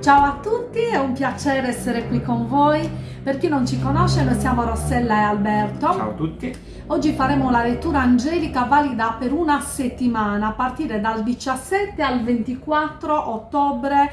Ciao a tutti, è un piacere essere qui con voi. Per chi non ci conosce, noi siamo Rossella e Alberto. Ciao a tutti. Oggi faremo la lettura angelica valida per una settimana a partire dal 17 al 24 ottobre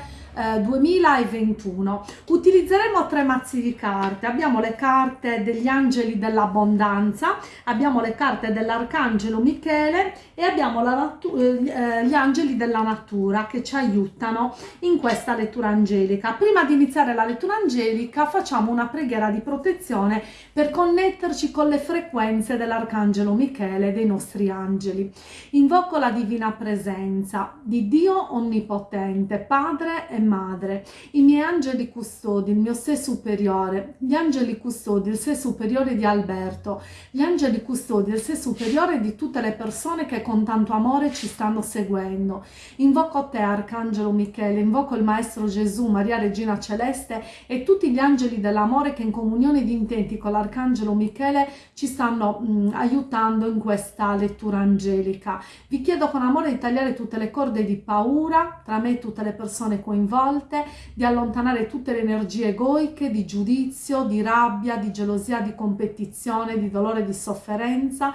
2021 eh, utilizzeremo tre mazzi di carte. Abbiamo le carte degli angeli dell'abbondanza abbiamo le carte dell'arcangelo michele e abbiamo la, eh, gli angeli della natura che ci aiutano in questa lettura angelica. Prima di iniziare la lettura angelica facciamo una preghiera di protezione per connetterci con le frequenze dell'arcangelo michele e dei nostri angeli. Invoco la divina presenza di dio onnipotente padre e madre, i miei angeli custodi, il mio sé superiore, gli angeli custodi, il sé superiore di Alberto, gli angeli custodi, il sé superiore di tutte le persone che con tanto amore ci stanno seguendo. Invoco te, Arcangelo Michele, invoco il Maestro Gesù, Maria Regina Celeste e tutti gli angeli dell'amore che in comunione di intenti con l'Arcangelo Michele ci stanno mh, aiutando in questa lettura angelica. Vi chiedo con amore di tagliare tutte le corde di paura tra me e tutte le persone coinvolte volte, di allontanare tutte le energie egoiche, di giudizio, di rabbia, di gelosia, di competizione, di dolore, di sofferenza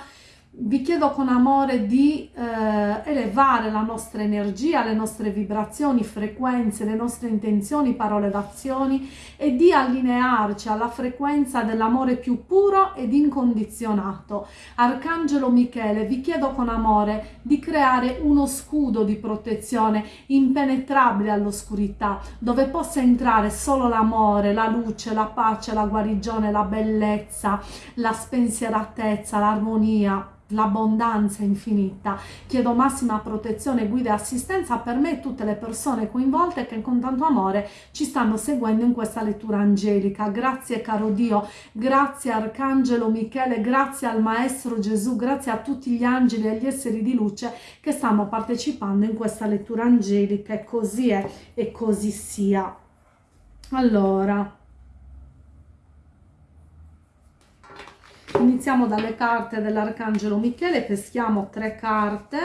vi chiedo con amore di eh, elevare la nostra energia, le nostre vibrazioni, frequenze, le nostre intenzioni, parole ed azioni e di allinearci alla frequenza dell'amore più puro ed incondizionato. Arcangelo Michele, vi chiedo con amore di creare uno scudo di protezione impenetrabile all'oscurità, dove possa entrare solo l'amore, la luce, la pace, la guarigione, la bellezza, la spensieratezza, l'armonia, l'abbondanza infinita. Chiedo massima protezione, guida e assistenza per me e tutte le persone coinvolte che con tanto amore ci stanno seguendo in questa lettura angelica. Grazie caro Dio, grazie Arcangelo Michele, grazie al Maestro Gesù, grazie a tutti gli angeli e gli esseri di luce che stanno partecipando in questa lettura angelica e così è e così sia. Allora, iniziamo dalle carte dell'arcangelo Michele peschiamo tre carte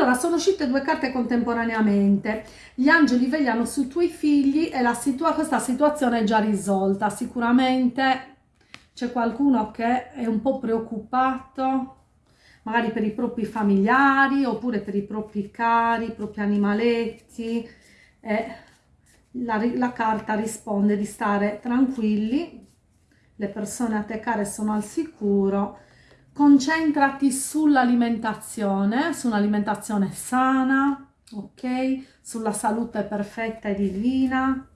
Allora, sono uscite due carte contemporaneamente. Gli angeli vegliano sui tuoi figli e situa questa situazione è già risolta. Sicuramente c'è qualcuno che è un po' preoccupato, magari per i propri familiari oppure per i propri cari, i propri animaletti. E la, la carta risponde di stare tranquilli, le persone a te care sono al sicuro, concentrati sull'alimentazione, su un'alimentazione sana, ok? Sulla salute perfetta e divina,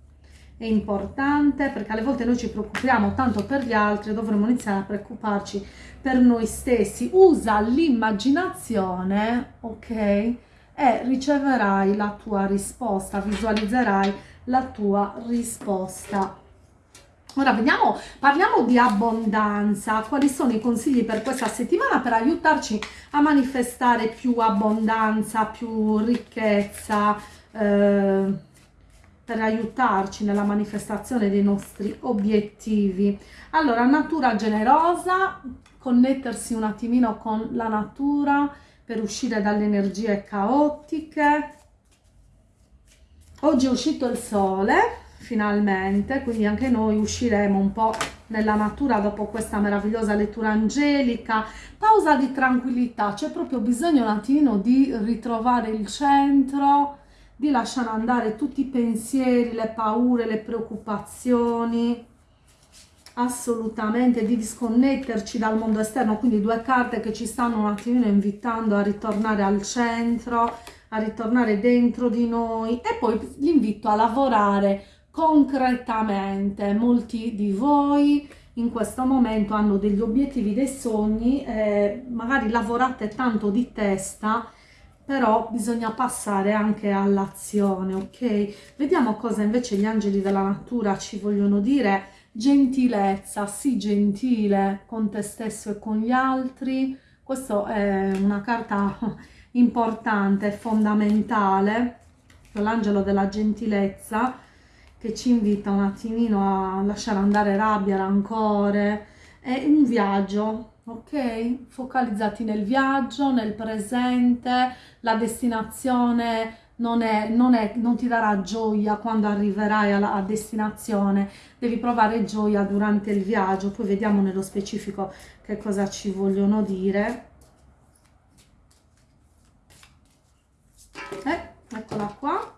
è importante perché alle volte noi ci preoccupiamo tanto per gli altri, dovremmo iniziare a preoccuparci per noi stessi. Usa l'immaginazione, ok? E riceverai la tua risposta, visualizzerai la tua risposta. Ora vediamo, parliamo di abbondanza, quali sono i consigli per questa settimana per aiutarci a manifestare più abbondanza, più ricchezza, eh, per aiutarci nella manifestazione dei nostri obiettivi. Allora, natura generosa, connettersi un attimino con la natura per uscire dalle energie caotiche. Oggi è uscito il sole, finalmente, quindi anche noi usciremo un po' nella natura dopo questa meravigliosa lettura angelica. Pausa di tranquillità, c'è proprio bisogno un attimino di ritrovare il centro, di lasciare andare tutti i pensieri, le paure, le preoccupazioni, assolutamente di disconnetterci dal mondo esterno, quindi due carte che ci stanno un attimino invitando a ritornare al centro, a ritornare dentro di noi e poi l'invito a lavorare concretamente. Molti di voi in questo momento hanno degli obiettivi, dei sogni, eh, magari lavorate tanto di testa, però bisogna passare anche all'azione, ok? Vediamo cosa invece gli angeli della natura ci vogliono dire. Gentilezza, sii gentile con te stesso e con gli altri. Questa è una carta importante, fondamentale l'angelo della gentilezza che ci invita un attimino a lasciare andare rabbia, rancore, è un viaggio, ok? Focalizzati nel viaggio, nel presente, la destinazione non, è, non, è, non ti darà gioia quando arriverai alla destinazione, devi provare gioia durante il viaggio, poi vediamo nello specifico che cosa ci vogliono dire. Eh, eccola qua.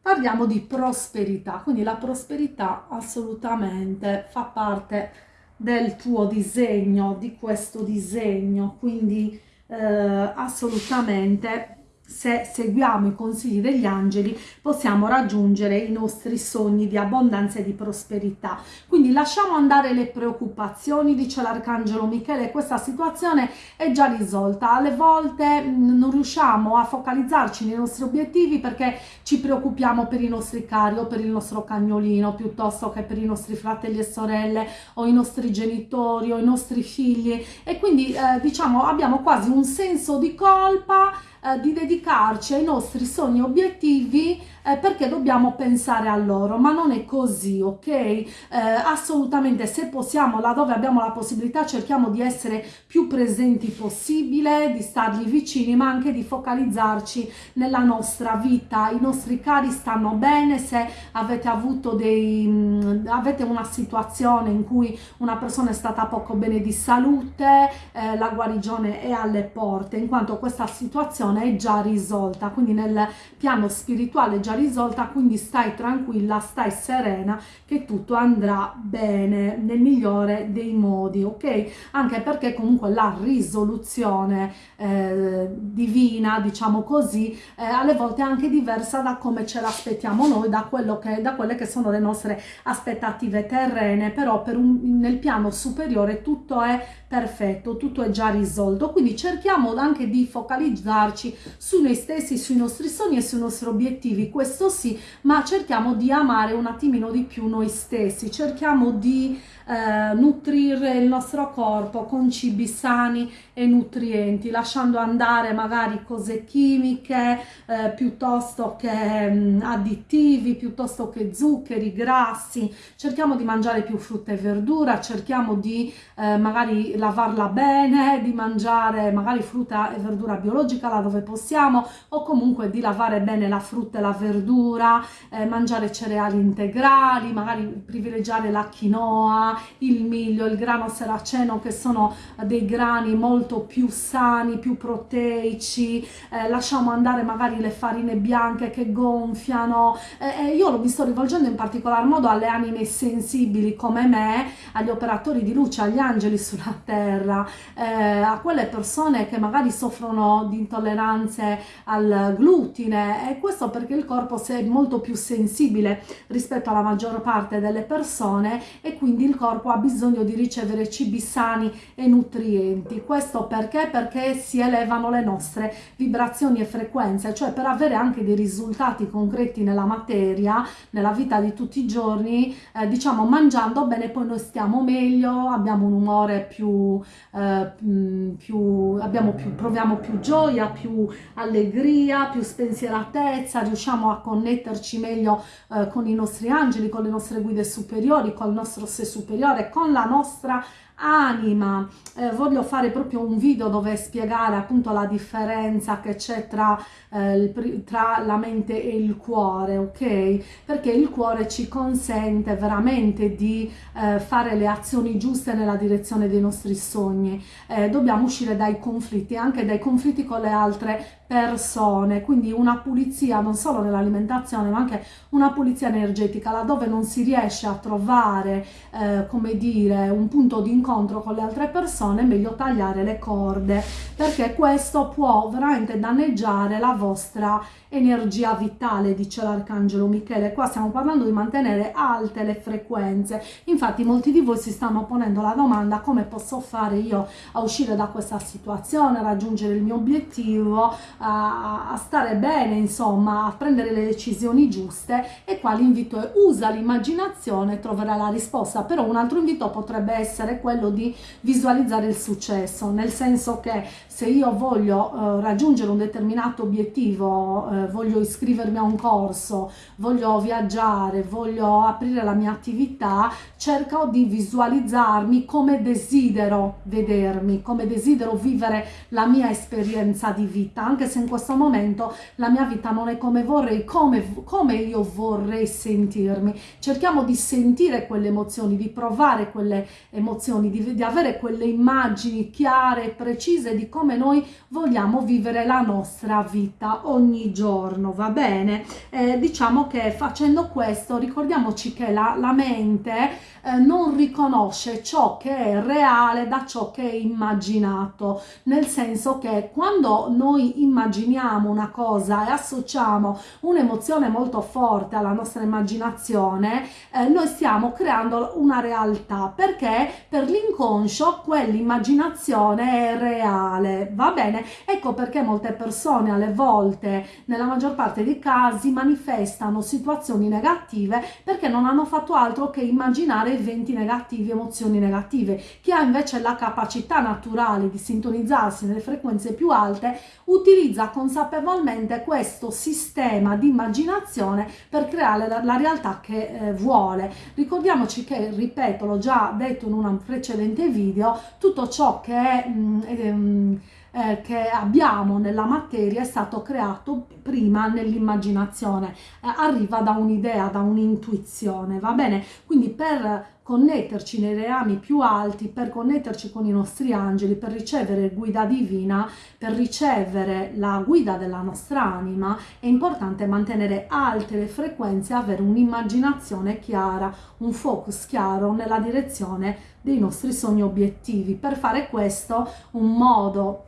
Parliamo di prosperità, quindi la prosperità assolutamente fa parte del tuo disegno, di questo disegno, quindi eh, assolutamente se seguiamo i consigli degli angeli possiamo raggiungere i nostri sogni di abbondanza e di prosperità. Quindi lasciamo andare le preoccupazioni dice l'arcangelo Michele questa situazione è già risolta. Alle volte mm, non riusciamo a focalizzarci nei nostri obiettivi perché ci preoccupiamo per i nostri cari o per il nostro cagnolino piuttosto che per i nostri fratelli e sorelle o i nostri genitori o i nostri figli. E quindi eh, diciamo abbiamo quasi un senso di colpa eh, di dedicarci ai nostri sogni e obiettivi eh, perché dobbiamo pensare a loro, ma non è così, ok? Eh, assolutamente, se possiamo, laddove abbiamo la possibilità, cerchiamo di essere più presenti possibile, di stargli vicini, ma anche di focalizzarci nella nostra vita. I nostri cari stanno bene, se avete avuto dei, mh, avete una situazione in cui una persona è stata poco bene di salute, eh, la guarigione è alle porte, in quanto questa situazione è già risolta, quindi nel piano spirituale già risolta, quindi stai tranquilla, stai serena che tutto andrà bene nel migliore dei modi, ok? Anche perché comunque la risoluzione eh, divina, diciamo così, eh, alle volte è anche diversa da come ce l'aspettiamo noi, da, quello che, da quelle che sono le nostre aspettative terrene, però per un, nel piano superiore tutto è perfetto, tutto è già risolto, quindi cerchiamo anche di focalizzarci su noi stessi, sui nostri sogni e sui nostri obiettivi, questo sì, ma cerchiamo di amare un attimino di più noi stessi, cerchiamo di eh, nutrire il nostro corpo con cibi sani e nutrienti, lasciando andare magari cose chimiche eh, piuttosto che mh, mm, additivi, piuttosto che zuccheri, grassi, cerchiamo di mangiare più frutta e verdura, cerchiamo di eh, magari lavarla bene, di mangiare magari frutta e verdura biologica laddove possiamo o comunque di lavare bene la frutta e la verdura, eh, mangiare cereali integrali, magari privilegiare la quinoa, il miglio, il grano saraceno che sono dei grani molto più sani, più proteici, eh, lasciamo andare magari le farine bianche che gonfiano, eh, io mi sto rivolgendo in particolar modo alle anime sensibili come me, agli operatori di luce, agli angeli sulla terra, eh, a quelle persone che magari soffrono di intolleranze al glutine. E questo perché il corpo è molto più sensibile rispetto alla maggior parte delle persone e quindi il corpo corpo ha bisogno di ricevere cibi sani e nutrienti. Questo perché? Perché si elevano le nostre vibrazioni e frequenze, cioè per avere anche dei risultati concreti nella materia, nella vita di tutti i giorni, eh, diciamo mangiando bene poi noi stiamo meglio, abbiamo un umore più, eh, più, abbiamo più, proviamo più gioia, più allegria, più spensieratezza, riusciamo a connetterci meglio eh, con i nostri angeli, con le nostre guide superiori, con il nostro sé superiore superiore con la nostra anima. Eh, voglio fare proprio un video dove spiegare appunto la differenza che c'è tra, eh, tra la mente e il cuore ok? Perché il cuore ci consente veramente di eh, fare le azioni giuste nella direzione dei nostri sogni. Eh, dobbiamo uscire dai conflitti anche dai conflitti con le altre persone. Quindi una pulizia non solo nell'alimentazione ma anche una pulizia energetica laddove non si riesce a trovare eh, come dire un punto di incontro incontro con le altre persone è meglio tagliare le corde perché questo può veramente danneggiare la vostra energia vitale dice l'arcangelo Michele. Qua stiamo parlando di mantenere alte le frequenze. Infatti molti di voi si stanno ponendo la domanda come posso fare io a uscire da questa situazione a raggiungere il mio obiettivo a, a stare bene insomma a prendere le decisioni giuste? E qua l'invito è usa l'immaginazione troverai la risposta. Però un altro invito potrebbe essere quello quello di visualizzare il successo, nel senso che se io voglio eh, raggiungere un determinato obiettivo, eh, voglio iscrivermi a un corso, voglio viaggiare, voglio aprire la mia attività, cerco di visualizzarmi come desidero vedermi, come desidero vivere la mia esperienza di vita, anche se in questo momento la mia vita non è come vorrei, come, come io vorrei sentirmi. Cerchiamo di sentire quelle emozioni, di provare quelle emozioni, di, di avere quelle immagini chiare e precise di come noi vogliamo vivere la nostra vita ogni giorno, va bene? Eh, diciamo che facendo questo ricordiamoci che la, la mente eh, non riconosce ciò che è reale da ciò che è immaginato, nel senso che quando noi immaginiamo una cosa e associamo un'emozione molto forte alla nostra immaginazione, eh, noi stiamo creando una realtà, perché? Per l'inconscio quell'immaginazione è reale, va bene? Ecco perché molte persone alle volte, nella maggior parte dei casi, manifestano situazioni negative perché non hanno fatto altro che immaginare eventi negativi, emozioni negative. Chi ha invece la capacità naturale di sintonizzarsi nelle frequenze più alte utilizza consapevolmente questo sistema di immaginazione per creare la, la realtà che eh, vuole. Ricordiamoci che, ripeto, l'ho già detto in un precedente video, tutto ciò che è... Mh, ehm, eh, che abbiamo nella materia è stato creato prima nell'immaginazione, eh, arriva da un'idea, da un'intuizione, va bene? Quindi per connetterci nei reami più alti, per connetterci con i nostri angeli, per ricevere guida divina, per ricevere la guida della nostra anima, è importante mantenere alte le frequenze, avere un'immaginazione chiara, un focus chiaro nella direzione dei nostri sogni obiettivi. Per fare questo un modo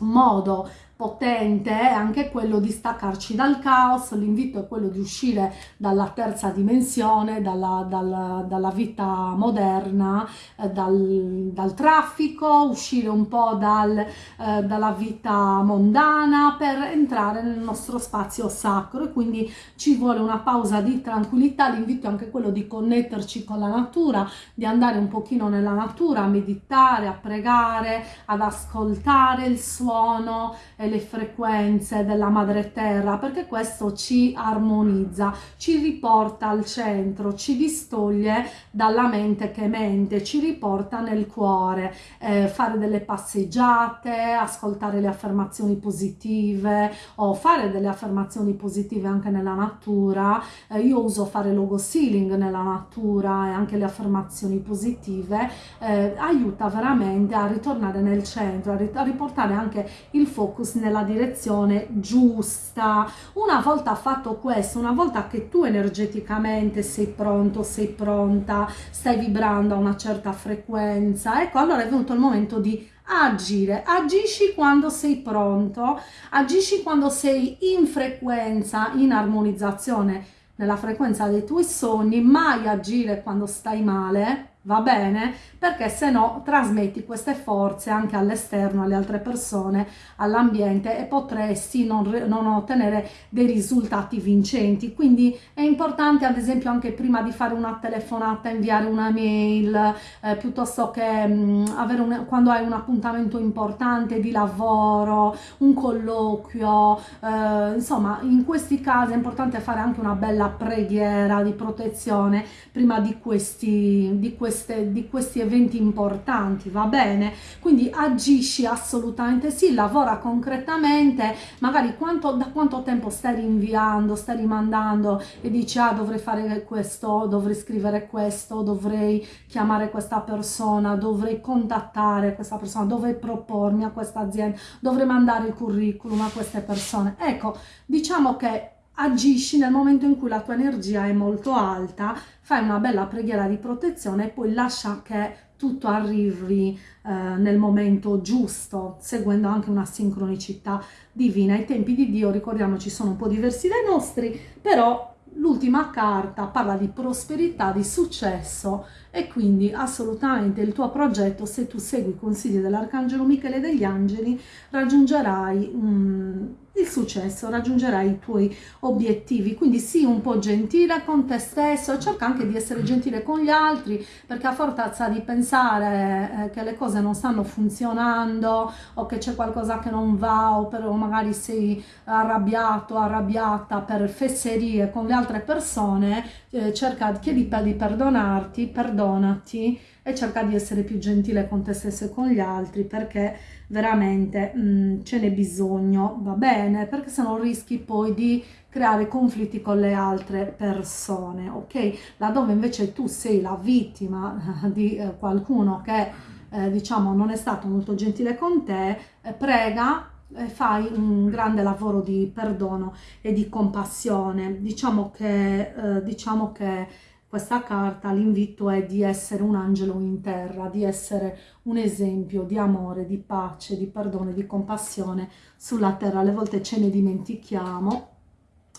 modo potente è anche quello di staccarci dal caos, l'invito è quello di uscire dalla terza dimensione, dalla, dalla, dalla vita moderna, eh, dal, dal, traffico, uscire un po' dal, eh, dalla vita mondana per entrare nel nostro spazio sacro. E quindi ci vuole una pausa di tranquillità, l'invito è anche quello di connetterci con la natura, di andare un pochino nella natura, a meditare, a pregare, ad ascoltare il suono, le frequenze della madre terra perché questo ci armonizza, ci riporta al centro, ci distoglie dalla mente che mente, ci riporta nel cuore, eh, fare delle passeggiate, ascoltare le affermazioni positive o fare delle affermazioni positive anche nella natura, eh, io uso fare logo sealing nella natura e anche le affermazioni positive, eh, aiuta veramente a ritornare nel centro, a, a riportare anche il focus nella direzione giusta. Una volta fatto questo, una volta che tu energeticamente sei pronto, sei pronta, stai vibrando a una certa frequenza, ecco allora è venuto il momento di agire, agisci quando sei pronto, agisci quando sei in frequenza, in armonizzazione nella frequenza dei tuoi sogni, mai agire quando stai male, va bene? Perché se no trasmetti queste forze anche all'esterno, alle altre persone, all'ambiente e potresti non, non, ottenere dei risultati vincenti. Quindi è importante ad esempio anche prima di fare una telefonata, inviare una mail, eh, piuttosto che mh, mm, avere un, quando hai un appuntamento importante di lavoro, un colloquio, eh, insomma in questi casi è importante fare anche una bella preghiera di protezione prima di questi, di questi queste, di questi eventi importanti, va bene? Quindi agisci assolutamente sì, lavora concretamente, magari quanto, da quanto tempo stai rinviando, stai rimandando e dici ah dovrei fare questo, dovrei scrivere questo, dovrei chiamare questa persona, dovrei contattare questa persona, dovrei propormi a questa azienda, dovrei mandare il curriculum a queste persone. Ecco, diciamo che agisci nel momento in cui la tua energia è molto alta, fai una bella preghiera di protezione e poi lascia che tutto arrivi eh, nel momento giusto, seguendo anche una sincronicità divina. I tempi di Dio, ricordiamoci, sono un po' diversi dai nostri, però l'ultima carta parla di prosperità, di successo e quindi assolutamente il tuo progetto, se tu segui i consigli dell'Arcangelo Michele e degli Angeli, raggiungerai un il successo, raggiungerai i tuoi obiettivi. Quindi sii un po' gentile con te stesso cerca anche di essere gentile con gli altri perché a forza di pensare eh, che le cose non stanno funzionando o che c'è qualcosa che non va o, per, o magari sei arrabbiato, arrabbiata per fesserie con le altre persone, eh, cerca, chiedi di perdonarti, perdonati e cerca di essere più gentile con te stesso e con gli altri perché veramente mh, mm, ce n'è bisogno, va bene? Perché se no rischi poi di creare conflitti con le altre persone, ok? Laddove invece tu sei la vittima di eh, qualcuno che eh, diciamo non è stato molto gentile con te, eh, prega fai un grande lavoro di perdono e di compassione. Diciamo che, eh, diciamo che questa carta l'invito è di essere un angelo in terra, di essere un esempio di amore, di pace, di perdono, di compassione sulla terra. Alle volte ce ne dimentichiamo,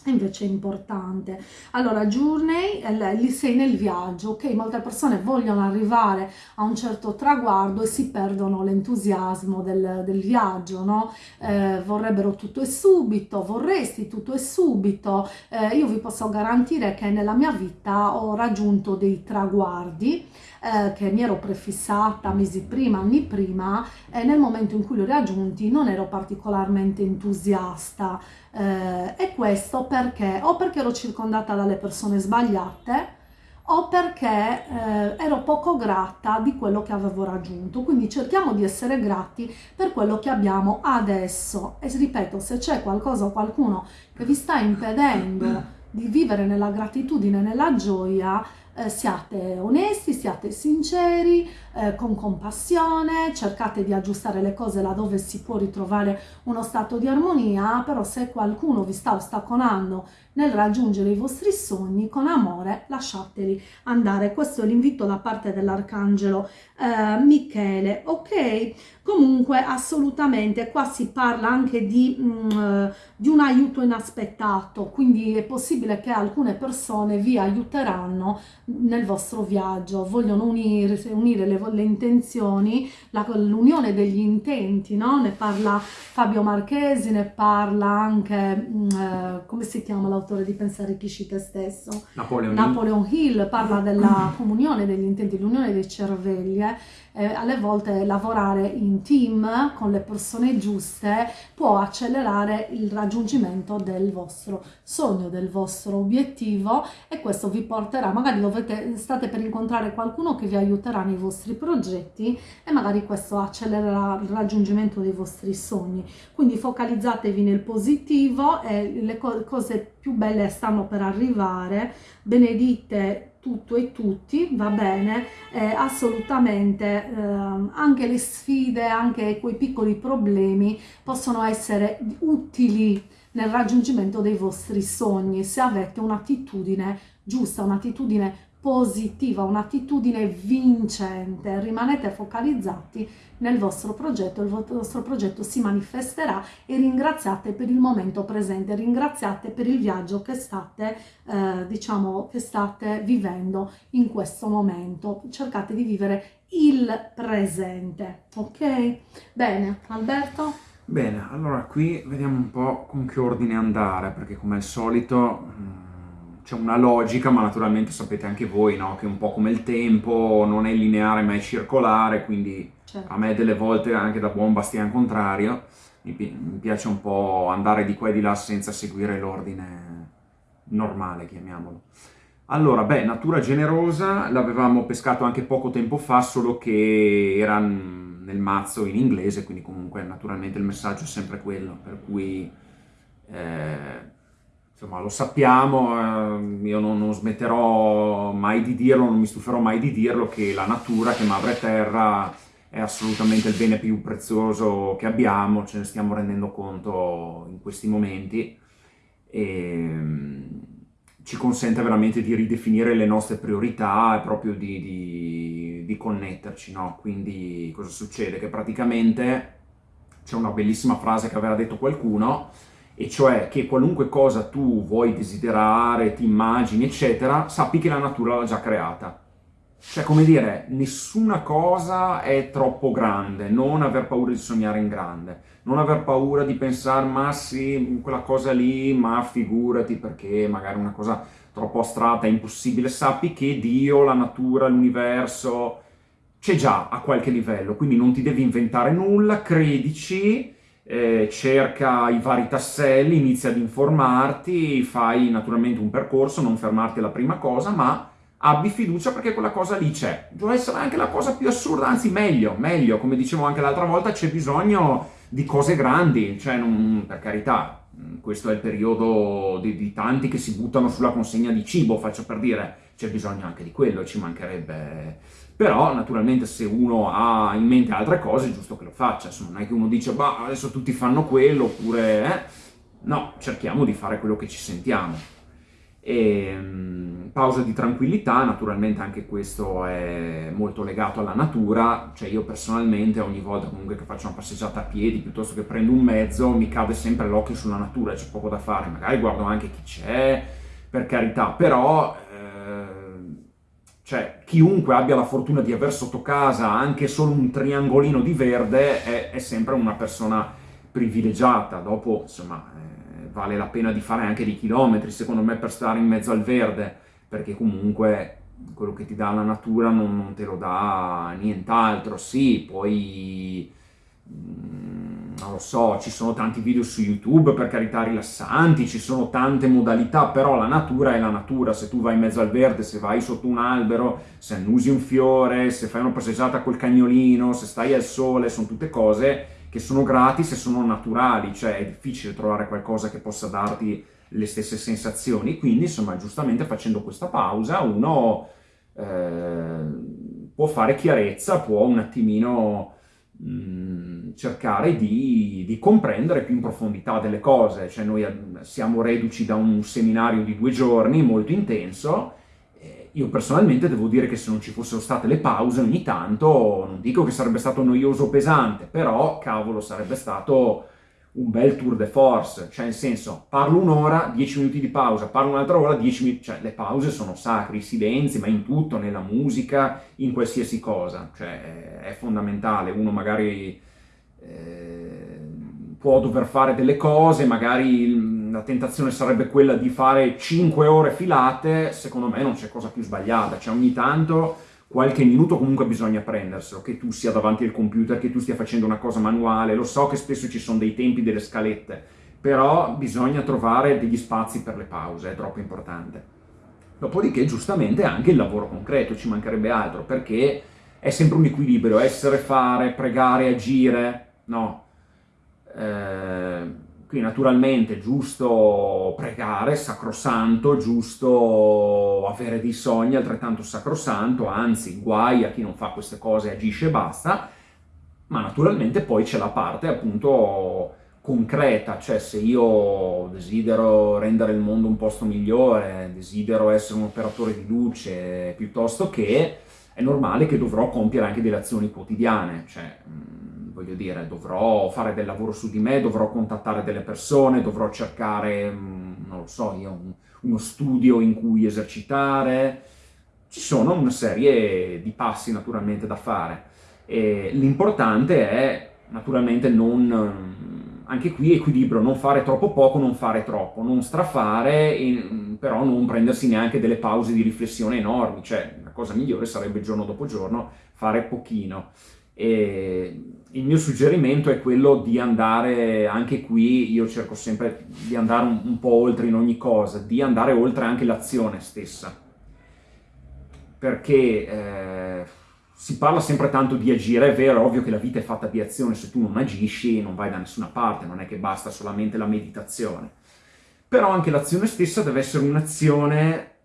invece è importante. Allora, journey, lì sei nel viaggio, ok? Molte persone vogliono arrivare a un certo traguardo e si perdono l'entusiasmo del, del, viaggio, no? Eh, vorrebbero tutto e subito, vorresti tutto e subito. Eh, io vi posso garantire che nella mia vita ho raggiunto dei traguardi eh, che mi ero prefissata mesi prima, anni prima, e nel momento in cui li ho raggiunti non ero particolarmente entusiasta. Eh, e questo perché? O perché ero circondata dalle persone sbagliate, o perché eh, ero poco grata di quello che avevo raggiunto. Quindi cerchiamo di essere grati per quello che abbiamo adesso. E ripeto, se c'è qualcosa o qualcuno che vi sta impedendo di vivere nella gratitudine, nella gioia, eh, siate onesti, siate sinceri, eh, con compassione, cercate di aggiustare le cose laddove si può ritrovare uno stato di armonia, però se qualcuno vi sta ostacolando nel raggiungere i vostri sogni, con amore lasciateli andare. Questo è l'invito da parte dell'arcangelo eh, Michele, ok? Comunque assolutamente qua si parla anche di, mh, mm, di un aiuto inaspettato, quindi è possibile che alcune persone vi aiuteranno nel vostro viaggio, vogliono unire, unire le, le intenzioni, l'unione degli intenti, no? Ne parla Fabio Marchesi, ne parla anche, mm, eh, come si chiama l'autore di Pensare Pisci te stesso? Napoleon, Napoleon Hill. Hill parla della comunione degli intenti, l'unione dei cervelli, eh? Eh, alle volte lavorare in team con le persone giuste può accelerare il raggiungimento del vostro sogno, del vostro obiettivo e questo vi porterà, magari dovete, state per incontrare qualcuno che vi aiuterà nei vostri progetti e magari questo accelererà il raggiungimento dei vostri sogni. Quindi focalizzatevi nel positivo e le co cose più belle stanno per arrivare, benedite tutto e tutti, va bene, eh, assolutamente eh, anche le sfide, anche quei piccoli problemi possono essere utili nel raggiungimento dei vostri sogni se avete un'attitudine giusta, un'attitudine positiva, un'attitudine vincente, rimanete focalizzati nel vostro progetto, il vostro progetto si manifesterà e ringraziate per il momento presente, ringraziate per il viaggio che state, eh, diciamo, che state vivendo in questo momento, cercate di vivere il presente, ok? Bene, Alberto? Bene, allora qui vediamo un po' con che ordine andare, perché come al solito mm, c'è una logica, ma naturalmente sapete anche voi no? che un po' come il tempo non è lineare ma è circolare, quindi certo. a me delle volte anche da buon bastian contrario mi, mi piace un po' andare di qua e di là senza seguire l'ordine normale, chiamiamolo. Allora, beh, natura generosa l'avevamo pescato anche poco tempo fa, solo che era nel mazzo in inglese, quindi comunque naturalmente il messaggio è sempre quello, per cui... Eh, insomma lo sappiamo, eh, io non, non, smetterò mai di dirlo, non mi stuferò mai di dirlo, che la natura, che Madre Terra è assolutamente il bene più prezioso che abbiamo, ce ne stiamo rendendo conto in questi momenti e mm, ci consente veramente di ridefinire le nostre priorità e proprio di, di, di connetterci, no? Quindi cosa succede? Che praticamente c'è una bellissima frase che aveva detto qualcuno, e cioè che qualunque cosa tu vuoi desiderare, ti immagini, eccetera, sappi che la natura l'ha già creata. cioè, come dire, nessuna cosa è troppo grande, non aver paura di sognare in grande, non aver paura di pensare, ma sì, quella cosa lì, ma figurati perché magari una cosa troppo astratta è impossibile, sappi che Dio, la natura, l'universo, c'è già a qualche livello, quindi non ti devi inventare nulla, credici, eh, cerca i vari tasselli, inizia ad informarti, fai naturalmente un percorso, non fermarti alla prima cosa, ma abbi fiducia perché quella cosa lì c'è. Può essere anche la cosa più assurda, anzi meglio, meglio, come dicevo anche l'altra volta, c'è bisogno di cose grandi, cioè non, per carità, questo è il periodo di, di, tanti che si buttano sulla consegna di cibo, faccio per dire, c'è bisogno anche di quello, ci mancherebbe. Però naturalmente se uno ha in mente altre cose è giusto che lo faccia, Insomma, non è che uno dice, bah, adesso tutti fanno quello, oppure... Eh? No, cerchiamo di fare quello che ci sentiamo. E, um, pausa di tranquillità, naturalmente anche questo è molto legato alla natura, cioè io personalmente ogni volta comunque che faccio una passeggiata a piedi piuttosto che prendo un mezzo mi cade sempre l'occhio sulla natura, c'è poco da fare, magari guardo anche chi c'è, per carità, però cioè, chiunque abbia la fortuna di aver sotto casa anche solo un triangolino di verde è, è sempre una persona privilegiata, dopo insomma vale la pena di fare anche dei chilometri, secondo me, per stare in mezzo al verde, perché comunque quello che ti dà la natura non, non te lo dà nient'altro. Sì, poi mm, non lo so, ci sono tanti video su YouTube per carità rilassanti, ci sono tante modalità, però la natura è la natura, se tu vai in mezzo al verde, se vai sotto un albero, se annusi un fiore, se fai una passeggiata col cagnolino, se stai al sole, sono tutte cose che sono gratis e sono naturali, cioè è difficile trovare qualcosa che possa darti le stesse sensazioni, quindi insomma giustamente facendo questa pausa uno eh, può fare chiarezza, può un attimino mm, cercare di, di, comprendere più in profondità delle cose, cioè noi siamo reduci da un seminario di due giorni molto intenso io personalmente devo dire che se non ci fossero state le pause ogni tanto, non dico che sarebbe stato noioso o pesante, però cavolo sarebbe stato un bel tour de force, cioè nel senso, parlo un'ora, 10 minuti di pausa, parlo un'altra ora, 10 minuti, cioè le pause sono sacri, i silenzi, ma in tutto, nella musica, in qualsiasi cosa, cioè è fondamentale, uno magari eh, può dover fare delle cose, magari la tentazione sarebbe quella di fare 5 ore filate, secondo me non c'è cosa più sbagliata, cioè ogni tanto qualche minuto comunque bisogna prenderselo, che tu sia davanti al computer, che tu stia facendo una cosa manuale, lo so che spesso ci sono dei tempi, delle scalette, però bisogna trovare degli spazi per le pause, è troppo importante. Dopodiché giustamente anche il lavoro concreto, ci mancherebbe altro, perché è sempre un equilibrio, essere, fare, pregare, agire, no. Eh, Qui naturalmente è giusto pregare, sacrosanto, giusto avere dei sogni, altrettanto sacrosanto, anzi guai a chi non fa queste cose, agisce e basta, ma naturalmente poi c'è la parte appunto concreta, cioè se io desidero rendere il mondo un posto migliore, desidero essere un operatore di luce, piuttosto che è normale che dovrò compiere anche delle azioni quotidiane, cioè voglio dire, dovrò fare del lavoro su di me, dovrò contattare delle persone, dovrò cercare, mm, non lo so io, uno studio in cui esercitare. Ci sono una serie di passi naturalmente da fare. L'importante è naturalmente non, anche qui equilibrio, non fare troppo poco, non fare troppo, non strafare, però non prendersi neanche delle pause di riflessione enormi, cioè la cosa migliore sarebbe giorno dopo giorno fare pochino. E il mio suggerimento è quello di andare anche qui, io cerco sempre di andare un, un po' oltre in ogni cosa, di andare oltre anche l'azione stessa. Perché eh, si parla sempre tanto di agire, è vero, è ovvio che la vita è fatta di azione, se tu non agisci non vai da nessuna parte, non è che basta solamente la meditazione. Però anche l'azione stessa deve essere un'azione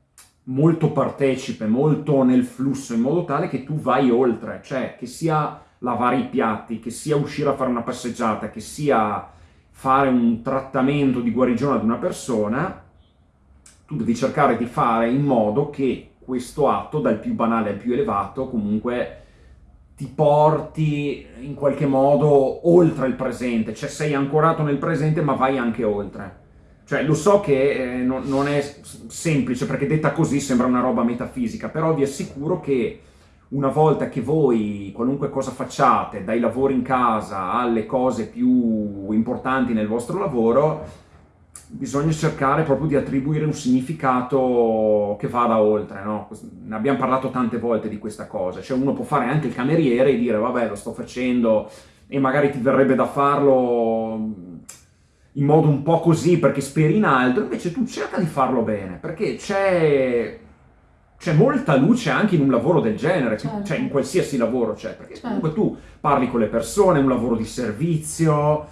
molto partecipe, molto nel flusso, in modo tale che tu vai oltre, cioè che sia lavare i piatti, che sia uscire a fare una passeggiata, che sia fare un trattamento di guarigione ad una persona, tu devi cercare di fare in modo che questo atto, dal più banale al più elevato, comunque ti porti in qualche modo oltre il presente, cioè sei ancorato nel presente ma vai anche oltre Cioè, lo so che eh, non, non, è semplice, perché detta così sembra una roba metafisica, però vi assicuro che una volta che voi, qualunque cosa facciate, dai lavori in casa alle cose più importanti nel vostro lavoro, bisogna cercare proprio di attribuire un significato che vada oltre, no? Ne abbiamo parlato tante volte di questa cosa, cioè uno può fare anche il cameriere e dire vabbè lo sto facendo e magari ti verrebbe da farlo in modo un po' così perché speri in alto, invece tu cerca di farlo bene, perché c'è, c'è molta luce anche in un lavoro del genere, certo. cioè in qualsiasi lavoro c'è, perché certo. comunque tu parli con le persone, è un lavoro di servizio,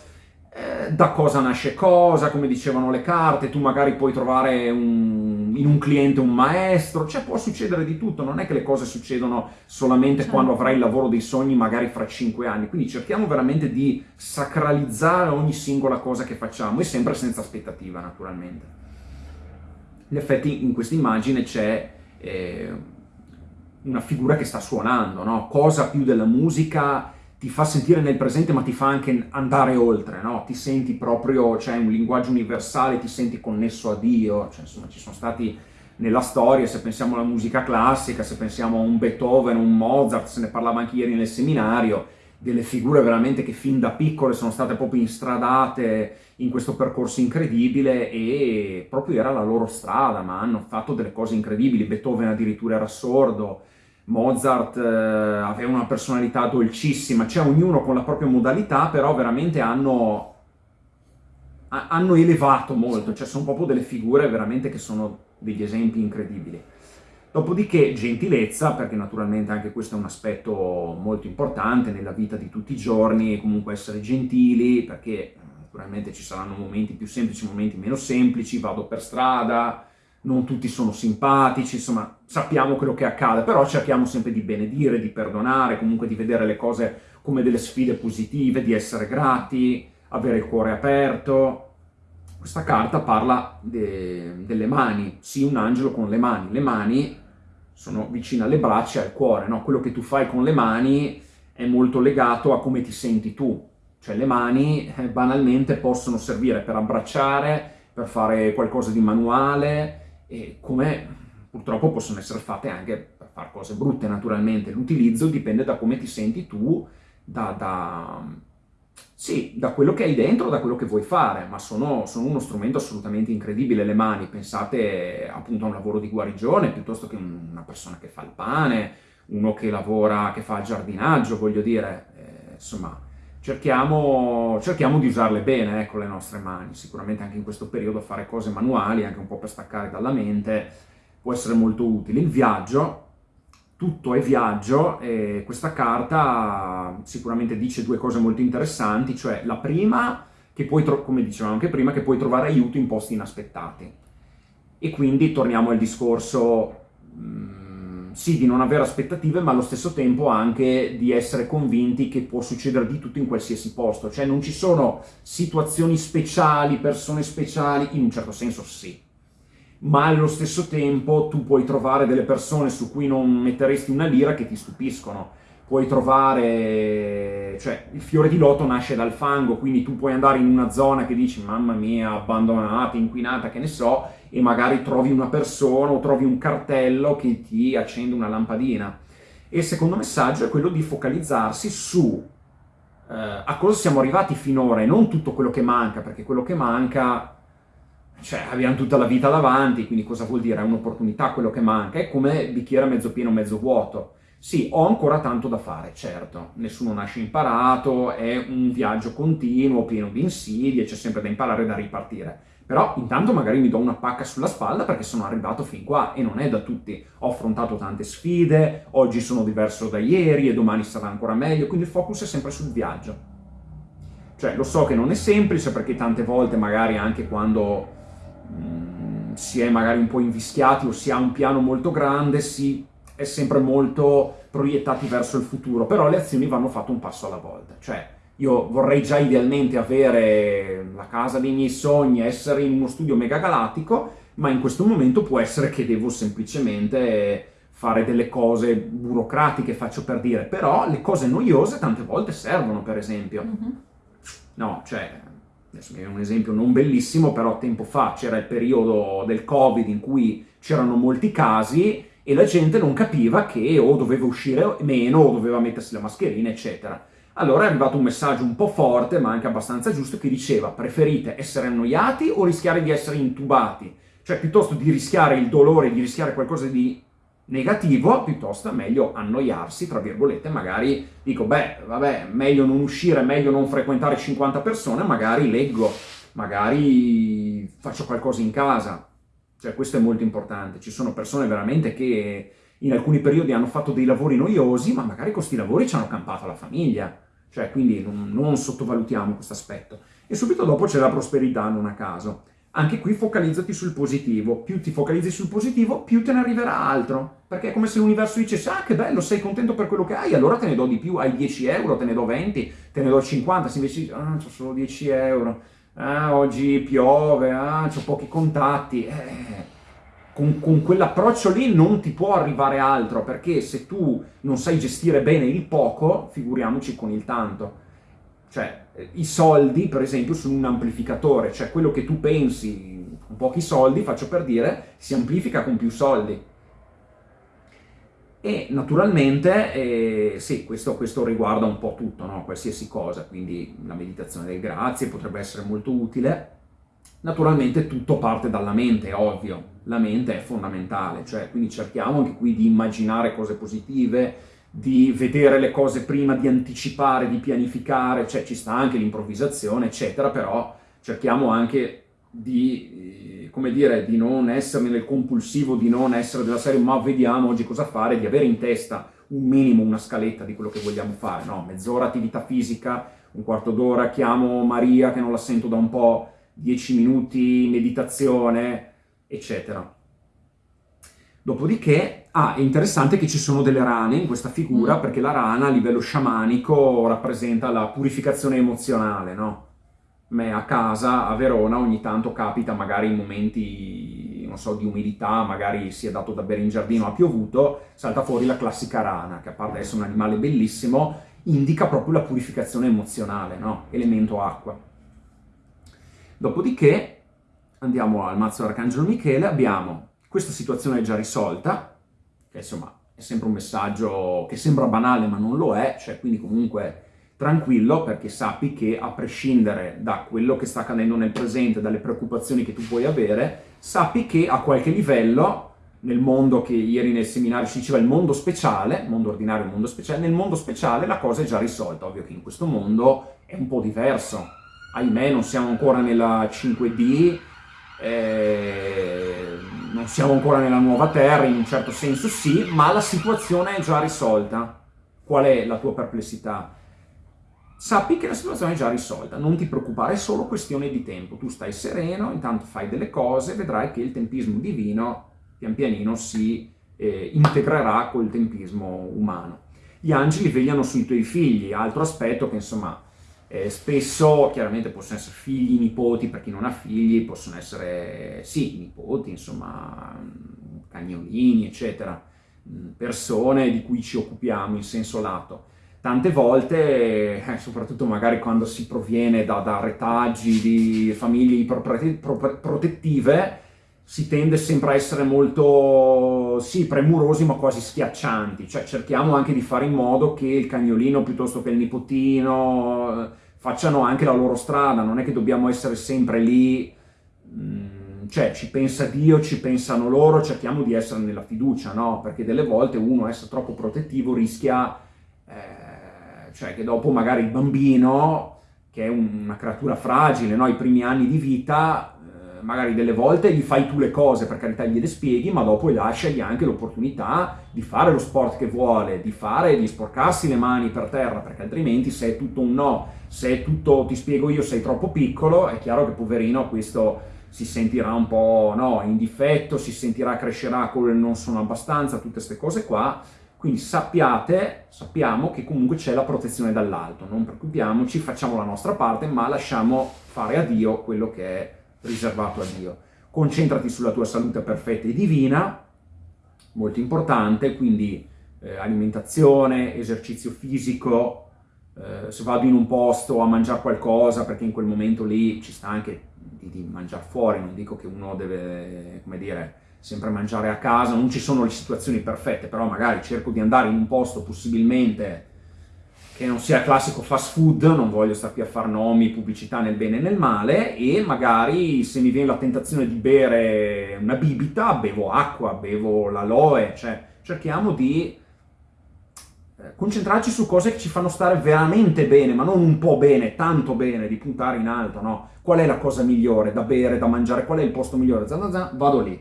da cosa nasce cosa, come dicevano le carte, tu magari puoi trovare un, in un cliente un maestro, cioè può succedere di tutto, non è che le cose succedono solamente certo. quando avrai il lavoro dei sogni magari fra cinque anni, quindi cerchiamo veramente di sacralizzare ogni singola cosa che facciamo e sempre senza aspettativa naturalmente. In effetti in questa immagine c'è eh, una figura che sta suonando, no? cosa più della musica ti fa sentire nel presente ma ti fa anche andare oltre, no? Ti senti proprio, c'è cioè un linguaggio universale, ti senti connesso a Dio, cioè, insomma ci sono stati nella storia, se pensiamo alla musica classica, se pensiamo a un Beethoven, un Mozart, se ne parlava anche ieri nel seminario, delle figure veramente che fin da piccole sono state proprio instradate in questo percorso incredibile e proprio era la loro strada, ma hanno fatto delle cose incredibili, Beethoven addirittura era sordo, Mozart eh, aveva una personalità dolcissima, cioè ognuno con la propria modalità, però veramente hanno, hanno elevato molto, cioè sono proprio delle figure veramente che sono degli esempi incredibili. Dopodiché gentilezza, perché naturalmente anche questo è un aspetto molto importante nella vita di tutti i giorni, comunque essere gentili, perché naturalmente ci saranno momenti più semplici, momenti meno semplici, vado per strada, non tutti sono simpatici, insomma sappiamo quello che accade, però cerchiamo sempre di benedire, di perdonare, comunque di vedere le cose come delle sfide positive, di essere grati, avere il cuore aperto. Questa carta parla de delle mani, sì un angelo con le mani, le mani sono vicine alle braccia e al cuore, no? quello che tu fai con le mani è molto legato a come ti senti tu, cioè le mani eh, banalmente possono servire per abbracciare, per fare qualcosa di manuale, e come purtroppo possono essere fatte anche per fare cose brutte naturalmente. L'utilizzo dipende da come ti senti tu, da, da, sì, da quello che hai dentro, da quello che vuoi fare, ma sono, sono, uno strumento assolutamente incredibile le mani. Pensate appunto a un lavoro di guarigione piuttosto che una persona che fa il pane, uno che lavora, che fa il giardinaggio, voglio dire, eh, insomma cerchiamo, cerchiamo di usarle bene, ecco, le nostre mani. Sicuramente anche in questo periodo fare cose manuali, anche un po' per staccare dalla mente, può essere molto utile. Il viaggio, tutto è viaggio, e questa carta sicuramente dice due cose molto interessanti, cioè la prima, che puoi, come dicevamo anche prima, che puoi trovare aiuto in posti inaspettati. E quindi torniamo al discorso... Mh, mm, sì, di non avere aspettative, ma allo stesso tempo anche di essere convinti che può succedere di tutto in qualsiasi posto. Cioè non ci sono situazioni speciali, persone speciali, in un certo senso sì. Ma allo stesso tempo tu puoi trovare delle persone su cui non metteresti una lira che ti stupiscono. Puoi trovare... cioè il fiore di loto nasce dal fango, quindi tu puoi andare in una zona che dici mamma mia, abbandonata, inquinata, che ne so, e magari trovi una persona o trovi un cartello che ti accende una lampadina. E il secondo messaggio è quello di focalizzarsi su eh, a cosa siamo arrivati finora e non tutto quello che manca, perché quello che manca, cioè abbiamo tutta la vita davanti, quindi cosa vuol dire? È un'opportunità quello che manca, è come bicchiere mezzo pieno, mezzo vuoto. Sì, ho ancora tanto da fare, certo, nessuno nasce imparato, è un viaggio continuo, pieno di insidie, c'è sempre da imparare e da ripartire però intanto magari mi do una pacca sulla spalla perché sono arrivato fin qua e non è da tutti. Ho affrontato tante sfide, oggi sono diverso da ieri e domani sarà ancora meglio, quindi il focus è sempre sul viaggio. Cioè, lo so che non è semplice perché tante volte magari anche quando mh, mm, si è magari un po' invischiati o si ha un piano molto grande, si è sempre molto proiettati verso il futuro, però le azioni vanno fatte un passo alla volta. Cioè, io vorrei già idealmente avere la casa dei miei sogni, essere in uno studio megagalattico, ma in questo momento può essere che devo semplicemente fare delle cose burocratiche, faccio per dire, però le cose noiose tante volte servono, per esempio. Mm -hmm. No, cioè, adesso è un esempio non bellissimo, però tempo fa c'era il periodo del Covid in cui c'erano molti casi e la gente non capiva che o doveva uscire meno o doveva mettersi la mascherina, eccetera. Allora è arrivato un messaggio un po' forte, ma anche abbastanza giusto, che diceva preferite essere annoiati o rischiare di essere intubati? Cioè piuttosto di rischiare il dolore, di rischiare qualcosa di negativo, piuttosto è meglio annoiarsi, tra virgolette, magari dico, beh, vabbè, meglio non uscire, meglio non frequentare 50 persone, magari leggo, magari faccio qualcosa in casa. Cioè questo è molto importante. Ci sono persone veramente che in alcuni periodi hanno fatto dei lavori noiosi, ma magari questi lavori ci hanno campato la famiglia. Cioè, quindi non, non sottovalutiamo questo aspetto. E subito dopo c'è la prosperità, non a caso. Anche qui focalizzati sul positivo, più ti focalizzi sul positivo, più te ne arriverà altro, perché è come se l'universo dicesse, ah che bello, sei contento per quello che hai, allora te ne do di più, hai 10 euro, te ne do 20, te ne do 50, se invece dici, ah, ho solo 10 euro, ah, oggi piove, ah, ho pochi contatti, eh, con, con quell'approccio lì non ti può arrivare altro, perché se tu non sai gestire bene il poco, figuriamoci con il tanto. Cioè, i soldi, per esempio, sono un amplificatore, cioè quello che tu pensi con pochi soldi, faccio per dire, si amplifica con più soldi. E naturalmente, eh, sì, questo, questo, riguarda un po' tutto, no? qualsiasi cosa, quindi la meditazione del grazie potrebbe essere molto utile. Naturalmente tutto parte dalla mente, è ovvio, la mente è fondamentale, cioè quindi cerchiamo anche qui di immaginare cose positive, di vedere le cose prima, di anticipare, di pianificare, cioè ci sta anche l'improvvisazione, eccetera, però cerchiamo anche di, eh, come dire, di non essere nel compulsivo, di non essere della serie ma vediamo oggi cosa fare, di avere in testa un minimo, una scaletta di quello che vogliamo fare, no? Mezz'ora attività fisica, un quarto d'ora chiamo Maria che non la sento da un po', dieci minuti meditazione, eccetera. Dopodiché, ah, è interessante che ci sono delle rane in questa figura, mm. perché la rana a livello sciamanico rappresenta la purificazione emozionale, no? Me a casa, a Verona, ogni tanto capita magari in momenti, non so, di umidità, magari si è dato da bere in giardino, ha piovuto, salta fuori la classica rana, che a parte essere un animale bellissimo, indica proprio la purificazione emozionale, no? Elemento acqua. Dopodiché, andiamo al mazzo dell'Arcangelo Michele, abbiamo questa situazione già risolta, che insomma è sempre un messaggio che sembra banale ma non lo è, cioè quindi comunque tranquillo perché sappi che a prescindere da quello che sta accadendo nel presente, dalle preoccupazioni che tu puoi avere, sappi che a qualche livello, nel mondo che ieri nel seminario si diceva il mondo speciale, mondo ordinario mondo speciale, nel mondo speciale la cosa è già risolta, ovvio che in questo mondo è un po' diverso, ahimè non siamo ancora nella 5D, eh, non siamo ancora nella nuova terra, in un certo senso sì, ma la situazione è già risolta. Qual è la tua perplessità? Sappi che la situazione è già risolta, non ti preoccupare, è solo questione di tempo. Tu stai sereno, intanto fai delle cose, vedrai che il tempismo divino pian pianino si eh, integrerà col tempismo umano. Gli angeli vegliano sui tuoi figli, altro aspetto che insomma eh, spesso, chiaramente, possono essere figli, nipoti, per chi non ha figli, possono essere, sì, nipoti, insomma, cagnolini, eccetera, mm, persone di cui ci occupiamo in senso lato. Tante volte, eh, soprattutto magari quando si proviene da, da retaggi di famiglie iperprotettive, si tende sempre a essere molto, sì, premurosi ma quasi schiaccianti, cioè cerchiamo anche di fare in modo che il cagnolino piuttosto che il nipotino facciano anche la loro strada, non è che dobbiamo essere sempre lì, mm, cioè ci pensa Dio, ci pensano loro, cerchiamo di essere nella fiducia, no? Perché delle volte uno essere troppo protettivo rischia, eh, cioè che dopo magari il bambino, che è una creatura fragile, no? I primi anni di vita, magari delle volte gli fai tu le cose, per carità gliele spieghi, ma dopo lasciagli anche l'opportunità di fare lo sport che vuole, di fare, di sporcarsi le mani per terra, perché altrimenti se è tutto un no, se è tutto ti spiego io sei troppo piccolo, è chiaro che poverino questo si sentirà un po' no, in difetto, si sentirà, crescerà con non sono abbastanza, tutte queste cose qua, quindi sappiate, sappiamo che comunque c'è la protezione dall'alto, non preoccupiamoci, facciamo la nostra parte, ma lasciamo fare a Dio quello che è riservato a Dio. Concentrati sulla tua salute perfetta e divina, molto importante, quindi eh, alimentazione, esercizio fisico, eh, se vado in un posto a mangiare qualcosa, perché in quel momento lì ci sta anche di, di mangiare fuori, non dico che uno deve, come dire, sempre mangiare a casa, non ci sono le situazioni perfette, però magari cerco di andare in un posto possibilmente che non sia classico fast food, non voglio stare qui a fare nomi, pubblicità nel bene e nel male, e magari se mi viene la tentazione di bere una bibita, bevo acqua, bevo l'aloe, cioè cerchiamo di eh, concentrarci su cose che ci fanno stare veramente bene, ma non un po' bene, tanto bene, di puntare in alto, no? Qual è la cosa migliore da bere, da mangiare, qual è il posto migliore? Zan, zan, vado lì,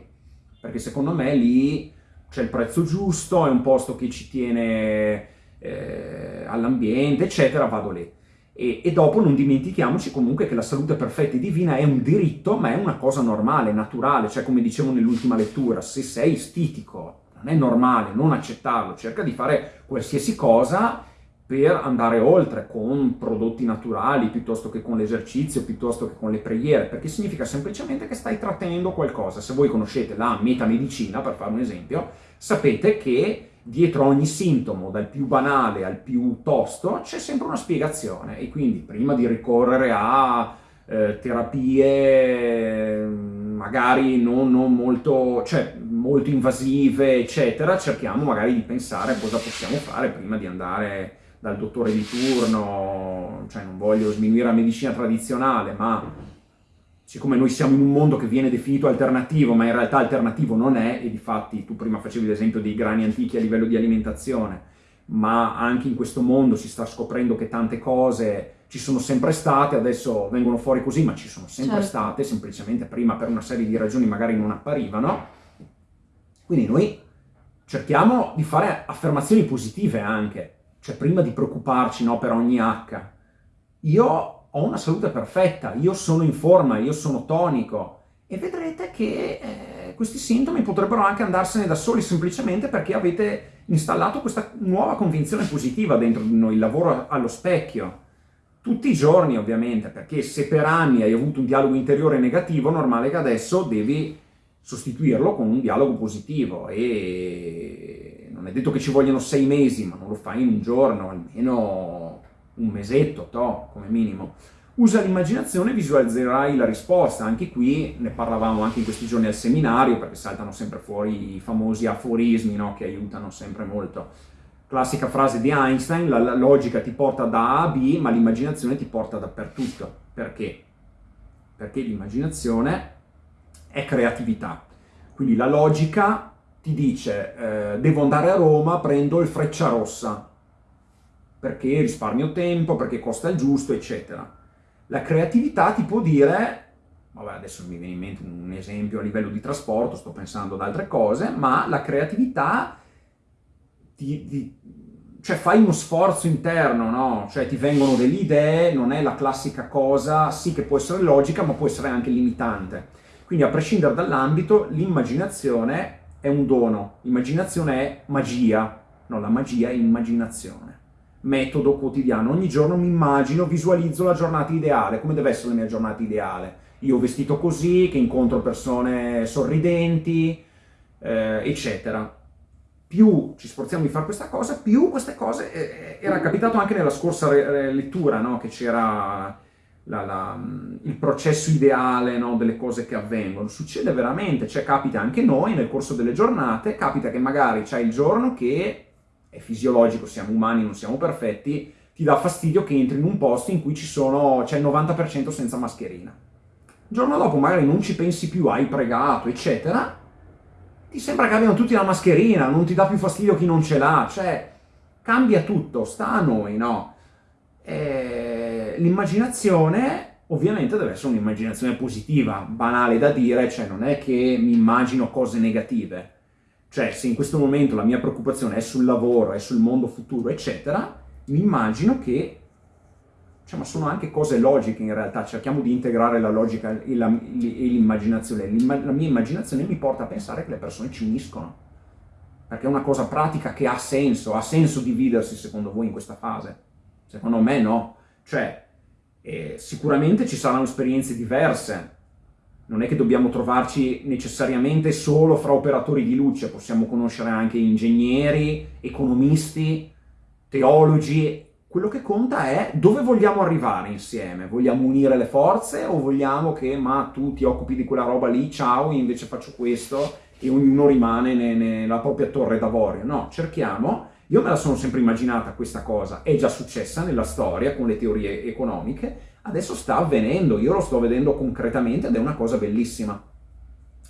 perché secondo me lì c'è il prezzo giusto, è un posto che ci tiene eh, all'ambiente, eccetera, vado lì. E, e, dopo non dimentichiamoci comunque che la salute perfetta e divina è un diritto, ma è una cosa normale, naturale, cioè come dicevo nell'ultima lettura, se sei stitico, non è normale non accettarlo, cerca di fare qualsiasi cosa per andare oltre con prodotti naturali piuttosto che con l'esercizio, piuttosto che con le preghiere, perché significa semplicemente che stai trattenendo qualcosa. Se voi conoscete la metamedicina, per fare un esempio, sapete che dietro ogni sintomo, dal più banale al più tosto, c'è sempre una spiegazione e quindi prima di ricorrere a eh, terapie magari non, non molto, cioè, molto invasive, eccetera, cerchiamo magari di pensare a cosa possiamo fare prima di andare dal dottore di turno, cioè non voglio sminuire la medicina tradizionale, ma siccome noi siamo in un mondo che viene definito alternativo, ma in realtà alternativo non è, e di fatti tu prima facevi l'esempio dei grani antichi a livello di alimentazione, ma anche in questo mondo si sta scoprendo che tante cose ci sono sempre state, adesso vengono fuori così, ma ci sono sempre certo. state, semplicemente prima per una serie di ragioni magari non apparivano. Quindi noi cerchiamo di fare affermazioni positive anche, cioè prima di preoccuparci no, per ogni H. Io ho una salute perfetta, io sono in forma, io sono tonico e vedrete che eh, questi sintomi potrebbero anche andarsene da soli semplicemente perché avete installato questa nuova convinzione positiva dentro di noi, il lavoro allo specchio tutti i giorni ovviamente, perché se per anni hai avuto un dialogo interiore negativo, normale che adesso devi sostituirlo con un dialogo positivo e non è detto che ci vogliono sei mesi, ma non lo fai in un giorno, almeno un mesetto, to, come minimo. Usa l'immaginazione e visualizzerai la risposta, anche qui ne parlavamo anche in questi giorni al seminario, perché saltano sempre fuori i famosi aforismi no? che aiutano sempre molto classica frase di Einstein, la, logica ti porta da A a B, ma l'immaginazione ti porta dappertutto. Perché? Perché l'immaginazione è creatività. Quindi la logica ti dice eh, devo andare a Roma, prendo il freccia rossa, perché risparmio tempo, perché costa il giusto, eccetera. La creatività ti può dire, vabbè adesso mi viene in mente un esempio a livello di trasporto, sto pensando ad altre cose, ma la creatività ti, ti, cioè fai uno sforzo interno, no? Cioè ti vengono delle idee, non è la classica cosa, sì che può essere logica, ma può essere anche limitante. Quindi a prescindere dall'ambito, l'immaginazione è un dono, l'immaginazione è magia, no, la magia è immaginazione. Metodo quotidiano, ogni giorno mi immagino, visualizzo la giornata ideale, come deve essere la mia giornata ideale. Io vestito così, che incontro persone sorridenti, eh, eccetera più ci sforziamo di fare questa cosa, più queste cose, eh, eh era capitato anche nella scorsa lettura, no? che c'era il processo ideale no? delle cose che avvengono, succede veramente, cioè capita anche noi nel corso delle giornate, capita che magari c'è il giorno che è fisiologico, siamo umani, non siamo perfetti, ti dà fastidio che entri in un posto in cui c'è il 90% senza mascherina. Il giorno dopo magari non ci pensi più, hai pregato, eccetera, ti sembra che abbiano tutti la mascherina, non ti dà più fastidio chi non ce l'ha, cioè cambia tutto, sta a noi, no? L'immaginazione ovviamente deve essere un'immaginazione positiva, banale da dire, cioè non è che mi immagino cose negative, cioè se in questo momento la mia preoccupazione è sul lavoro, è sul mondo futuro, eccetera, mi immagino che cioè, ma sono anche cose logiche in realtà, cerchiamo di integrare la logica e l'immaginazione. La mia immaginazione mi porta a pensare che le persone ci uniscono, perché è una cosa pratica che ha senso, ha senso dividersi secondo voi in questa fase? Secondo me no, cioè eh, sicuramente ci saranno esperienze diverse, non è che dobbiamo trovarci necessariamente solo fra operatori di luce, possiamo conoscere anche ingegneri, economisti, teologi, quello che conta è dove vogliamo arrivare insieme. Vogliamo unire le forze o vogliamo che ma tu ti occupi di quella roba lì, ciao, invece faccio questo e ognuno rimane nella propria torre d'avorio. No, cerchiamo. Io me la sono sempre immaginata questa cosa, è già successa nella storia con le teorie economiche, adesso sta avvenendo, io lo sto vedendo concretamente ed è una cosa bellissima.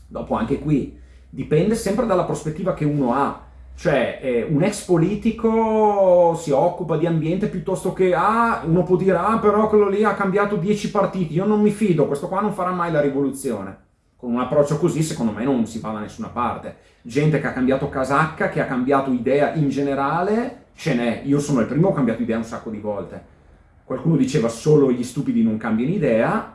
Dopo anche qui dipende sempre dalla prospettiva che uno ha cioè, eh, un ex politico si occupa di ambiente piuttosto che, ah, uno può dire, ah, però quello lì ha cambiato dieci partiti, io non mi fido, questo qua non farà mai la rivoluzione. Con un approccio così, secondo me, non si va da nessuna parte. Gente che ha cambiato casacca, che ha cambiato idea in generale, ce n'è. Io sono il primo, ho cambiato idea un sacco di volte. Qualcuno diceva solo gli stupidi non cambiano idea,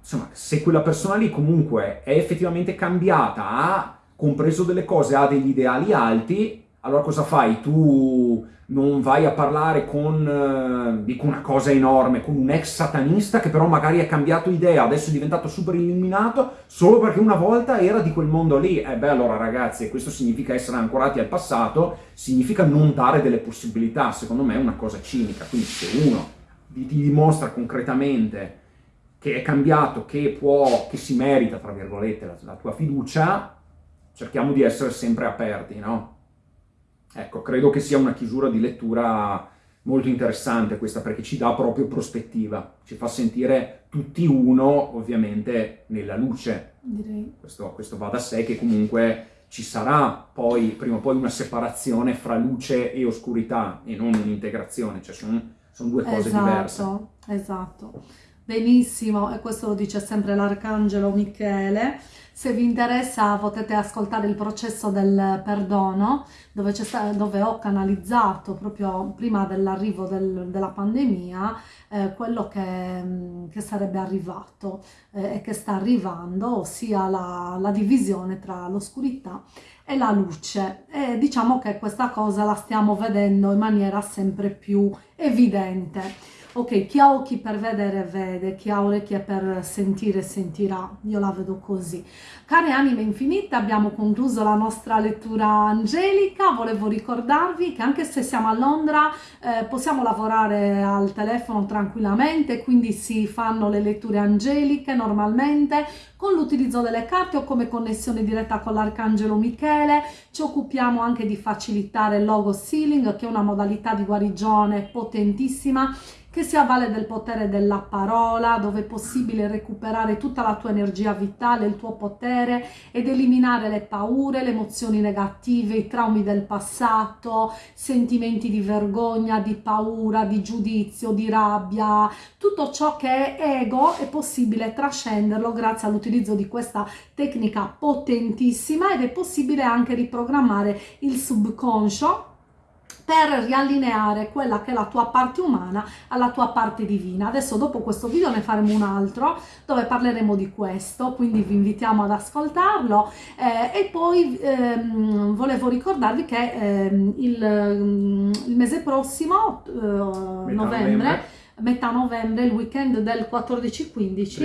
insomma, se quella persona lì comunque è effettivamente cambiata, ha compreso delle cose, ha degli ideali alti, allora cosa fai? Tu non vai a parlare con, eh, dico una cosa enorme, con un ex satanista che però magari ha cambiato idea, adesso è diventato super illuminato solo perché una volta era di quel mondo lì. Eh beh, allora ragazzi, questo significa essere ancorati al passato, significa non dare delle possibilità, secondo me è una cosa cinica. Quindi se uno ti dimostra concretamente che è cambiato, che può, che si merita, tra virgolette, la, la tua fiducia, cerchiamo di essere sempre aperti, no? Ecco, credo che sia una chiusura di lettura molto interessante questa perché ci dà proprio prospettiva, ci fa sentire tutti uno ovviamente nella luce. Direi. Questo, questo va da sé che comunque ci sarà poi prima o poi una separazione fra luce e oscurità e non un'integrazione, cioè sono, sono due cose esatto, diverse. Esatto, esatto. Benissimo, e questo lo dice sempre l'Arcangelo Michele. Se vi interessa potete ascoltare il processo del perdono, dove, dove ho canalizzato proprio prima dell'arrivo del, della pandemia eh, quello che, mm, che, sarebbe arrivato eh, e che sta arrivando, ossia la, la divisione tra l'oscurità e la luce. E diciamo che questa cosa la stiamo vedendo in maniera sempre più evidente. Ok, chi ha occhi per vedere vede, chi ha orecchie per sentire sentirà, io la vedo così. Care anime infinite, abbiamo concluso la nostra lettura angelica, volevo ricordarvi che anche se siamo a Londra eh, possiamo lavorare al telefono tranquillamente, quindi si fanno le letture angeliche normalmente con l'utilizzo delle carte o come connessione diretta con l'Arcangelo Michele, ci occupiamo anche di facilitare il logo sealing che è una modalità di guarigione potentissima che si avvale del potere della parola, dove è possibile recuperare tutta la tua energia vitale, il tuo potere ed eliminare le paure, le emozioni negative, i traumi del passato, sentimenti di vergogna, di paura, di giudizio, di rabbia, tutto ciò che è ego è possibile trascenderlo grazie all'utilizzo di questa tecnica potentissima ed è possibile anche riprogrammare il subconscio per riallineare quella che è la tua parte umana alla tua parte divina. Adesso dopo questo video ne faremo un altro dove parleremo di questo, quindi vi invitiamo ad ascoltarlo eh, e poi ehm, volevo ricordarvi che ehm, il, il, mese prossimo, eh, novembre, metà novembre, il weekend del 14-15,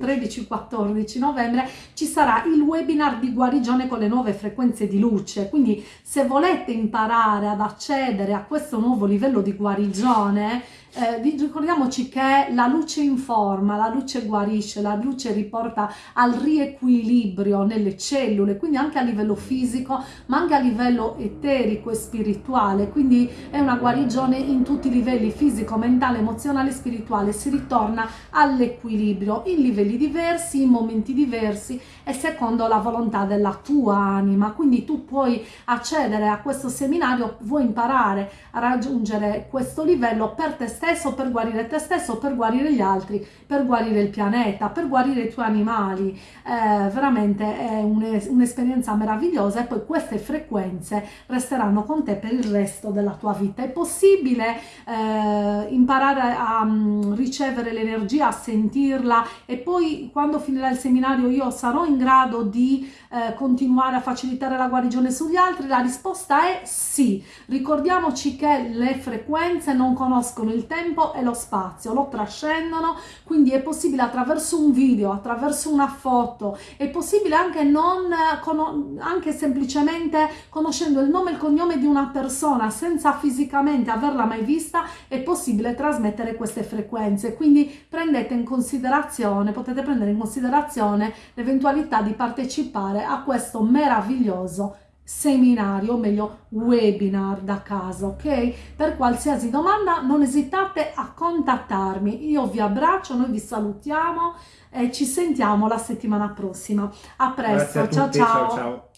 13-14 novembre, ci sarà il webinar di guarigione con le nuove frequenze di luce. Quindi se volete imparare ad accedere a questo nuovo livello di guarigione, eh, ricordiamoci che la luce informa, la luce guarisce, la luce riporta al riequilibrio nelle cellule, quindi anche a livello fisico, ma anche a livello eterico e spirituale, quindi è una guarigione in tutti i livelli, fisico, mentale, emozionale spirituale, si ritorna all'equilibrio in livelli diversi, in momenti diversi e secondo la volontà della tua anima, quindi tu puoi accedere a questo seminario, vuoi imparare a raggiungere questo livello per te stesso stesso, per guarire te stesso, per guarire gli altri, per guarire il pianeta, per guarire i tuoi animali. Eh, veramente è un'esperienza meravigliosa e poi queste frequenze resteranno con te per il resto della tua vita. È possibile eh, imparare a um, ricevere l'energia, a sentirla e poi quando finirà il seminario io sarò in grado di eh, continuare a facilitare la guarigione sugli altri? La risposta è sì. Ricordiamoci che le frequenze non conoscono il tempo e lo spazio, lo trascendono, quindi è possibile attraverso un video, attraverso una foto, è possibile anche non anche semplicemente conoscendo il nome e il cognome di una persona senza fisicamente averla mai vista è possibile trasmettere queste frequenze. Quindi prendete in considerazione potete prendere in considerazione l'eventualità di partecipare a questo meraviglioso seminario, o meglio webinar da casa, ok? Per qualsiasi domanda non esitate a contattarmi, io vi abbraccio, noi vi salutiamo e ci sentiamo la settimana prossima. A presto, a ciao, ciao ciao! ciao.